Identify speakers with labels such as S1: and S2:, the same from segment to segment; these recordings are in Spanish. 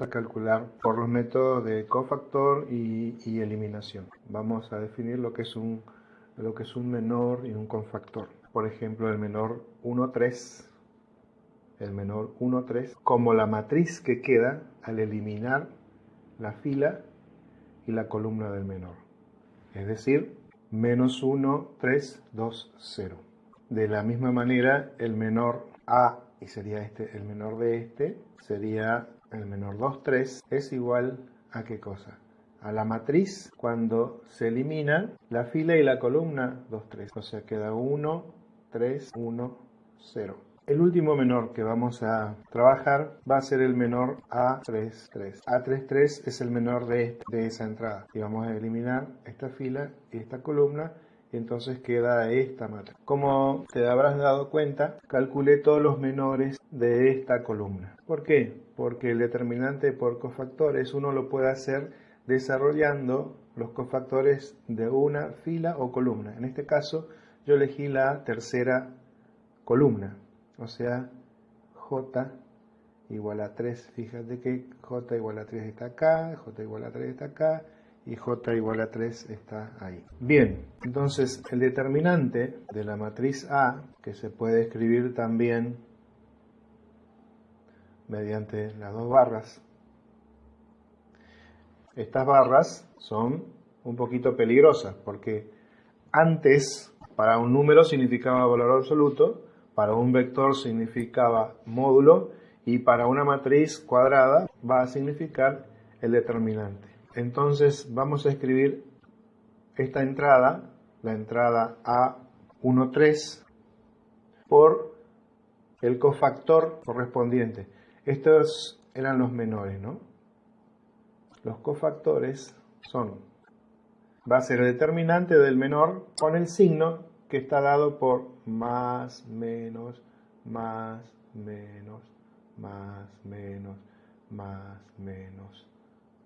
S1: a calcular por los métodos de cofactor y, eliminación. Vamos a definir lo que, es un, menor y un cofactor. Por ejemplo, el menor 1, 3, el menor 1, 3, como la matriz que queda al eliminar la fila y la columna del menor. Es decir, menos 1, 3, 2, 0. De la misma manera, el menor A, y sería este, el menor de este, sería el menor 2, 3 es igual a qué cosa? A la matriz cuando se elimina la fila y la columna 2, 3. O sea, queda 1, 3, 1, 0. El último menor que vamos a trabajar va a ser el menor A3, 3. A3, 3 es el menor de, de esa entrada. Y vamos a eliminar esta fila y esta columna entonces queda esta matriz. Como te habrás dado cuenta, calculé todos los menores de esta columna. ¿Por qué? Porque el determinante por cofactores uno lo puede hacer desarrollando los cofactores de una fila o columna. En este caso yo elegí la tercera columna, o sea, J igual a 3. Fíjate que J igual a 3 está acá, J igual a 3 está acá, y j igual a 3 está ahí. Bien, entonces el determinante de la matriz A, que se puede escribir también mediante las dos barras, estas barras son un poquito peligrosas porque antes para un número significaba valor absoluto, para un vector significaba módulo y para una matriz cuadrada va a significar el determinante. Entonces vamos a escribir esta entrada, la entrada A13, por el cofactor correspondiente. Estos eran los menores, ¿no? Los cofactores son, va a ser el determinante del menor con el signo que está dado por más, menos, más, menos, más, menos, más, menos,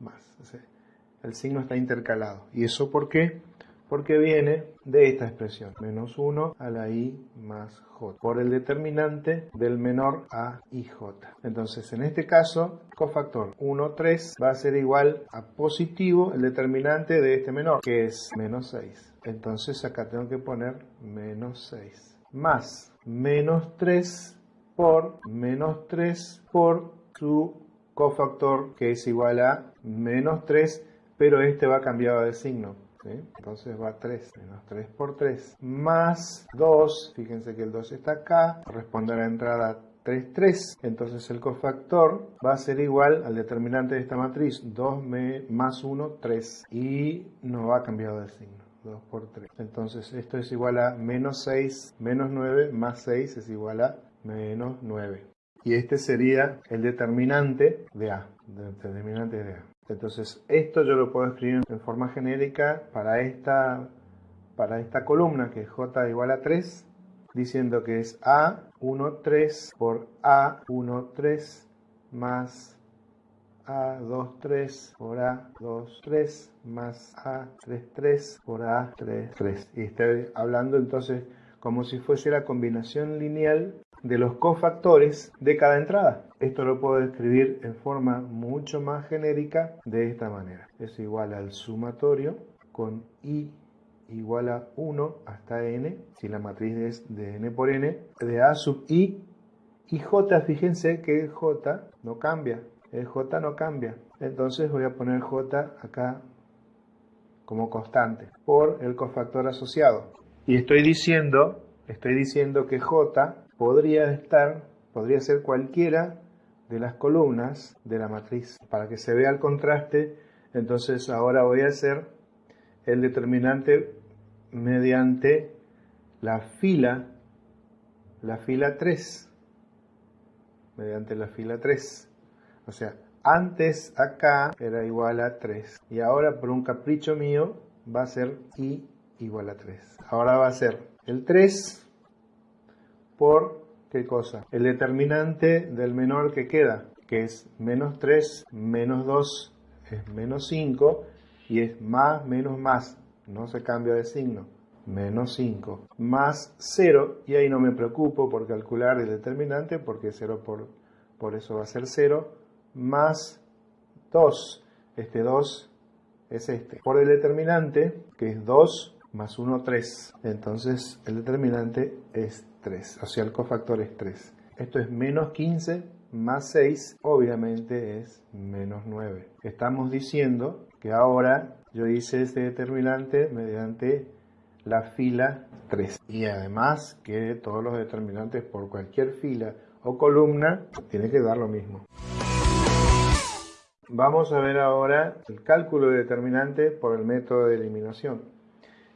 S1: más el signo está intercalado. ¿Y eso por qué? Porque viene de esta expresión, menos 1 a la i más j, por el determinante del menor a i j. Entonces, en este caso, cofactor 1, 3 va a ser igual a positivo el determinante de este menor, que es menos 6. Entonces, acá tengo que poner menos 6. Más menos 3 por menos 3 por su cofactor, que es igual a menos 3 pero este va cambiado de signo. Entonces va 3, menos 3 por 3, más 2, fíjense que el 2 está acá, corresponde a la entrada 3, 3, entonces el cofactor va a ser igual al determinante de esta matriz, 2 más 1, 3, y no va cambiado de signo. 2 por 3. Entonces esto es igual a menos 6, menos 9, más 6 es igual a menos 9. Y este sería el determinante de A. El determinante de A. Entonces, esto yo lo puedo escribir en forma genérica para esta, para esta columna, que es j igual a 3, diciendo que es A13 por A13 más a23 por A23 más A33 por A33. Y estoy hablando entonces como si fuese la combinación lineal de los cofactores de cada entrada. Esto lo puedo escribir en forma mucho más genérica de esta manera. Es igual al sumatorio con i igual a 1 hasta n, si la matriz es de n por n, de a sub i y j, fíjense que j no cambia, el j no cambia. Entonces voy a poner j acá como constante por el cofactor asociado. Y estoy diciendo, estoy diciendo que j podría estar, podría ser cualquiera de las columnas de la matriz. Para que se vea el contraste, entonces ahora voy a hacer el determinante mediante la fila, la fila 3, mediante la fila 3. O sea, antes acá era igual a 3 y ahora por un capricho mío va a ser i igual a 3. Ahora va a ser el 3 por qué cosa? El determinante del menor que queda, que es menos 3, menos 2 es menos 5 y es más, menos, más. No se cambia de signo. Menos 5 más 0 y ahí no me preocupo por calcular el determinante porque 0 por, por eso va a ser 0 más 2. Este 2 es este. Por el determinante, que es 2 más 1, 3. Entonces el determinante es 3, o sea, el cofactor es 3. Esto es menos 15 más 6, obviamente es menos 9. Estamos diciendo que ahora yo hice este determinante mediante la fila 3. Y además que todos los determinantes por cualquier fila o columna tiene que dar lo mismo. Vamos a ver ahora el cálculo de determinante por el método de eliminación.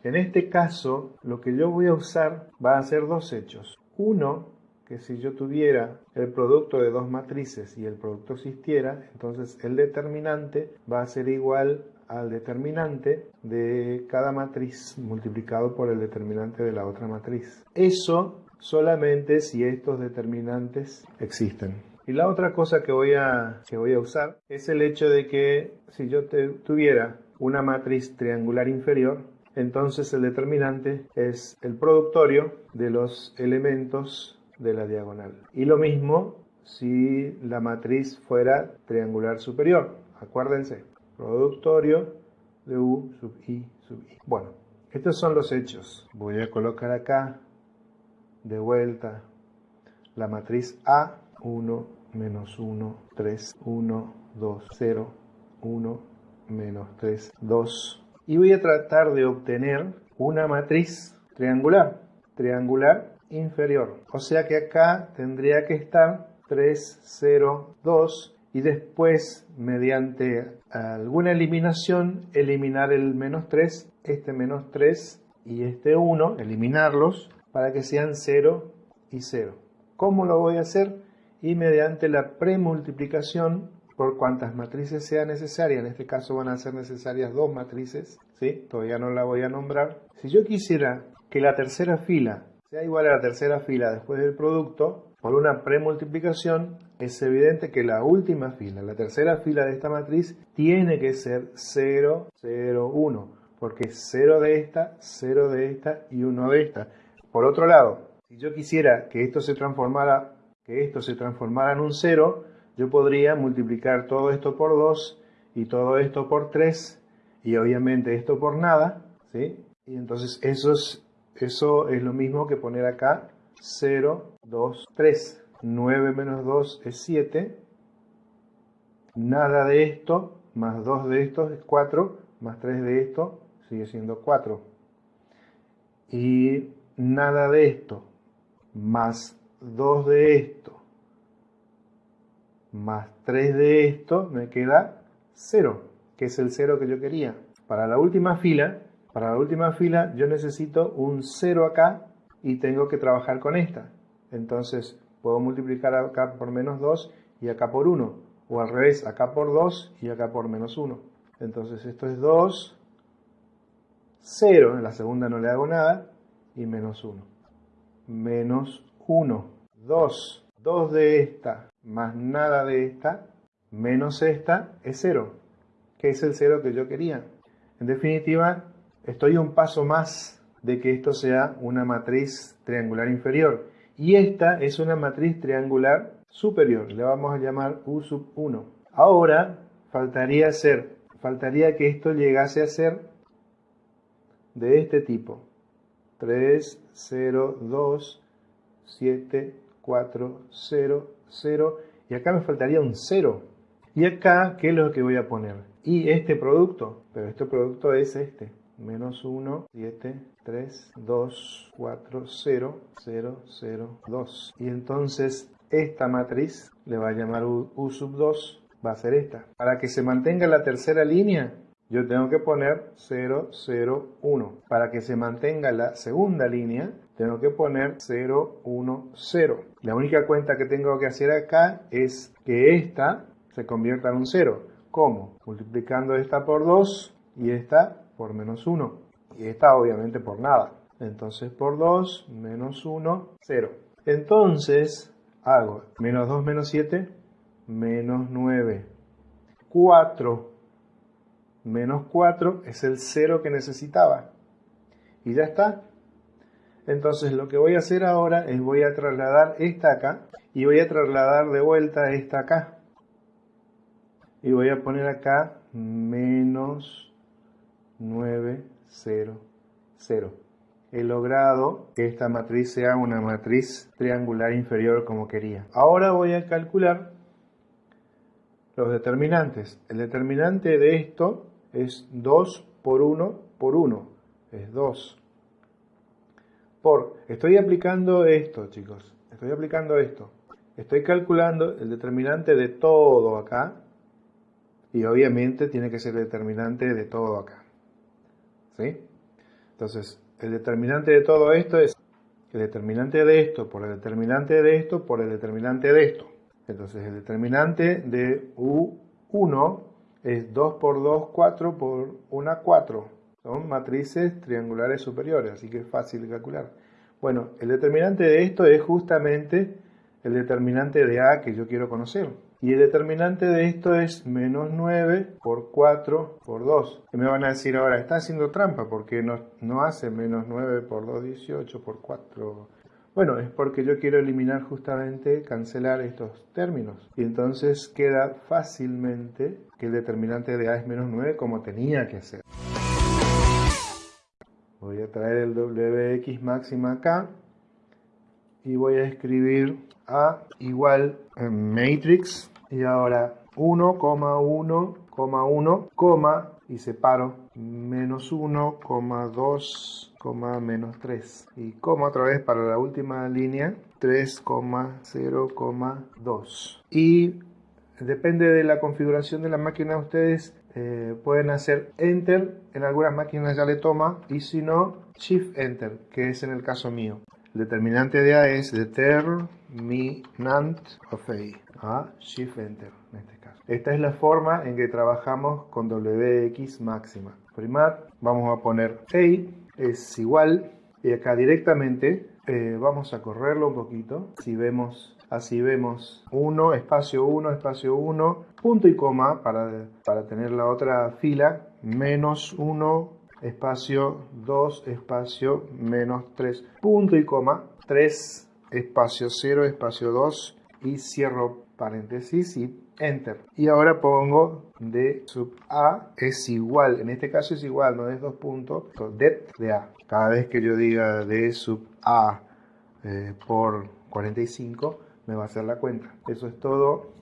S1: En este caso, lo que yo voy a usar va a ser dos hechos. Uno, que si yo tuviera el producto de dos matrices y el producto existiera, entonces el determinante va a ser igual al determinante de cada matriz multiplicado por el determinante de la otra matriz. Eso solamente si estos determinantes existen. Y la otra cosa que voy a, que voy a usar es el hecho de que si yo tuviera una matriz triangular inferior, entonces el determinante es el productorio de los elementos de la diagonal. Y lo mismo si la matriz fuera triangular superior. Acuérdense, productorio de U sub I sub I. Bueno, estos son los hechos. Voy a colocar acá de vuelta la matriz A 1, menos 1, 3, 1, 2, 0, 1, menos 3, 2. Y voy a tratar de obtener una matriz triangular, triangular inferior. O sea que acá tendría que estar 3, 0, 2 y después mediante alguna eliminación eliminar el menos 3, este menos 3 y este 1, eliminarlos para que sean 0 y 0. ¿Cómo lo voy a hacer? y mediante la premultiplicación por cuantas matrices sea necesaria, en este caso van a ser necesarias dos matrices, ¿sí? todavía no la voy a nombrar. Si yo quisiera que la tercera fila sea igual a la tercera fila después del producto, por una premultiplicación, es evidente que la última fila, la tercera fila de esta matriz, tiene que ser 0, 0, 1, porque es 0 de esta, 0 de esta y 1 de esta. Por otro lado, si yo quisiera que esto se transformara que esto se transformara en un 0, yo podría multiplicar todo esto por 2 y todo esto por 3 y obviamente esto por nada, ¿sí? Y entonces eso es, eso es lo mismo que poner acá 0, 2, 3. 9 menos 2 es 7. Nada de esto más 2 de esto es 4, más 3 de esto sigue siendo 4. Y nada de esto más 2 de esto más 3 de esto me queda 0, que es el 0 que yo quería. Para la última fila, para la última fila yo necesito un 0 acá y tengo que trabajar con esta. Entonces puedo multiplicar acá por menos 2 y acá por 1. O al revés, acá por 2 y acá por menos 1. Entonces esto es 2, 0, en la segunda no le hago nada, y menos 1. Menos 1, 2, 2 de esta más nada de esta, menos esta, es 0, que es el 0 que yo quería. En definitiva, estoy un paso más de que esto sea una matriz triangular inferior. Y esta es una matriz triangular superior, le vamos a llamar U sub 1. Ahora faltaría hacer, faltaría que esto llegase a ser de este tipo. 3, 0, 2, 7, 4, 0, 0. Y acá me faltaría un 0. Y acá, ¿qué es lo que voy a poner? Y este producto, pero este producto es este. Menos 1, 7, 3, 2, 4, 0, 0, 0, 2. Y entonces esta matriz le va a llamar U, U sub 2, va a ser esta. Para que se mantenga la tercera línea, yo tengo que poner 0, 0, 1. Para que se mantenga la segunda línea, tengo que poner 0, 1, 0. La única cuenta que tengo que hacer acá es que esta se convierta en un 0. ¿Cómo? Multiplicando esta por 2 y esta por menos 1. Y esta obviamente por nada. Entonces por 2 menos 1, 0. Entonces hago menos 2 menos 7, menos 9. 4 menos 4 es el 0 que necesitaba. Y ya está. Entonces lo que voy a hacer ahora es voy a trasladar esta acá y voy a trasladar de vuelta esta acá. y voy a poner acá menos 9, 0, 0. He logrado que esta matriz sea una matriz triangular inferior como quería. Ahora voy a calcular los determinantes. El determinante de esto es 2 por 1 por 1. Es 2. Por, estoy aplicando esto, chicos. Estoy aplicando esto. Estoy calculando el determinante de todo acá. Y obviamente tiene que ser el determinante de todo acá. ¿Sí? Entonces, el determinante de todo esto es el determinante de esto por el determinante de esto por el determinante de esto. Entonces, el determinante de U1 es 2 por 2, 4 por 1, 4. Son matrices triangulares superiores, así que es fácil de calcular. Bueno, el determinante de esto es justamente el determinante de A que yo quiero conocer. Y el determinante de esto es menos 9 por 4 por 2. Y me van a decir ahora, está haciendo trampa porque no, no hace menos 9 por 2, 18 por 4. Bueno, es porque yo quiero eliminar justamente, cancelar estos términos. Y entonces queda fácilmente que el determinante de A es menos 9 como tenía que ser. Voy a traer el WX máxima acá y voy a escribir A igual en matrix. Y ahora 1,1,1, coma y separo. Menos 1, 2, menos 3 y coma otra vez para la última línea 3,0,2 y depende de la configuración de la máquina ustedes eh, pueden hacer enter en algunas máquinas ya le toma y si no shift enter que es en el caso mío el determinante de A es determinant of A. Shift Enter en este caso. Esta es la forma en que trabajamos con WX máxima. Primar, vamos a poner A es igual y acá directamente eh, vamos a correrlo un poquito. Si vemos, así vemos 1, espacio 1, espacio 1, punto y coma para, para tener la otra fila, menos 1, espacio 2, espacio menos 3, punto y coma, 3, espacio 0, espacio 2 y cierro paréntesis y enter. Y ahora pongo d sub a es igual, en este caso es igual, no es dos puntos, det de a. Cada vez que yo diga d sub a eh, por 45 me va a hacer la cuenta. Eso es todo.